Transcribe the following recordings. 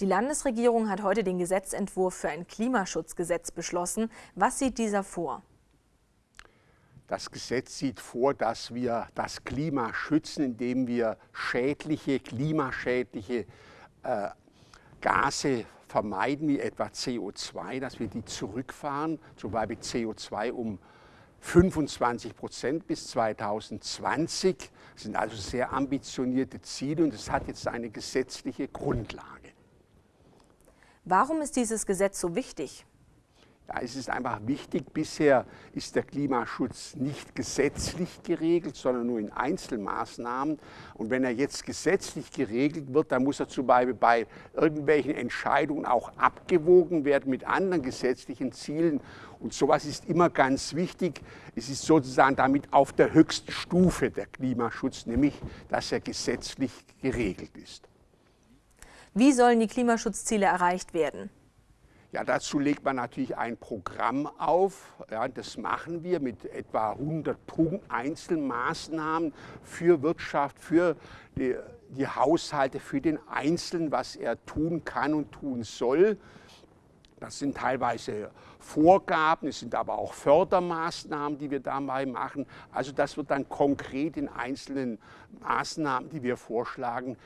Die Landesregierung hat heute den Gesetzentwurf für ein Klimaschutzgesetz beschlossen. Was sieht dieser vor? Das Gesetz sieht vor, dass wir das Klima schützen, indem wir schädliche, klimaschädliche äh, Gase vermeiden, wie etwa CO2, dass wir die zurückfahren, zum Beispiel CO2 um 25 Prozent bis 2020. Das sind also sehr ambitionierte Ziele und es hat jetzt eine gesetzliche Grundlage. Warum ist dieses Gesetz so wichtig? Ja, es ist einfach wichtig, bisher ist der Klimaschutz nicht gesetzlich geregelt, sondern nur in Einzelmaßnahmen. Und wenn er jetzt gesetzlich geregelt wird, dann muss er zum Beispiel bei irgendwelchen Entscheidungen auch abgewogen werden mit anderen gesetzlichen Zielen. Und sowas ist immer ganz wichtig. Es ist sozusagen damit auf der höchsten Stufe der Klimaschutz, nämlich dass er gesetzlich geregelt ist. Wie sollen die Klimaschutzziele erreicht werden? Ja, dazu legt man natürlich ein Programm auf. Ja, das machen wir mit etwa 100 Punkt Einzelmaßnahmen für Wirtschaft, für die, die Haushalte, für den Einzelnen, was er tun kann und tun soll. Das sind teilweise Vorgaben, es sind aber auch Fördermaßnahmen, die wir dabei machen. Also das wird dann konkret in einzelnen Maßnahmen, die wir vorschlagen,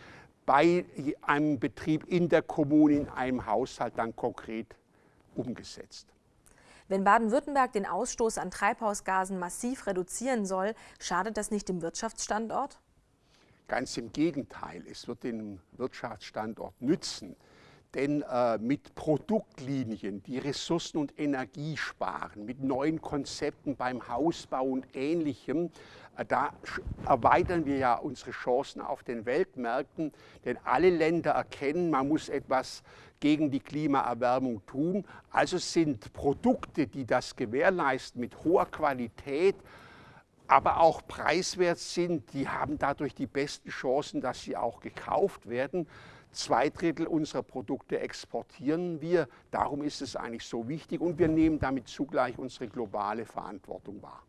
bei einem Betrieb in der Kommune, in einem Haushalt dann konkret umgesetzt. Wenn Baden-Württemberg den Ausstoß an Treibhausgasen massiv reduzieren soll, schadet das nicht dem Wirtschaftsstandort? Ganz im Gegenteil, es wird den Wirtschaftsstandort nützen. Denn äh, mit Produktlinien, die Ressourcen und Energie sparen, mit neuen Konzepten beim Hausbau und Ähnlichem, äh, da erweitern wir ja unsere Chancen auf den Weltmärkten. Denn alle Länder erkennen, man muss etwas gegen die Klimaerwärmung tun. Also sind Produkte, die das gewährleisten mit hoher Qualität, aber auch preiswert sind, die haben dadurch die besten Chancen, dass sie auch gekauft werden. Zwei Drittel unserer Produkte exportieren wir. Darum ist es eigentlich so wichtig und wir nehmen damit zugleich unsere globale Verantwortung wahr.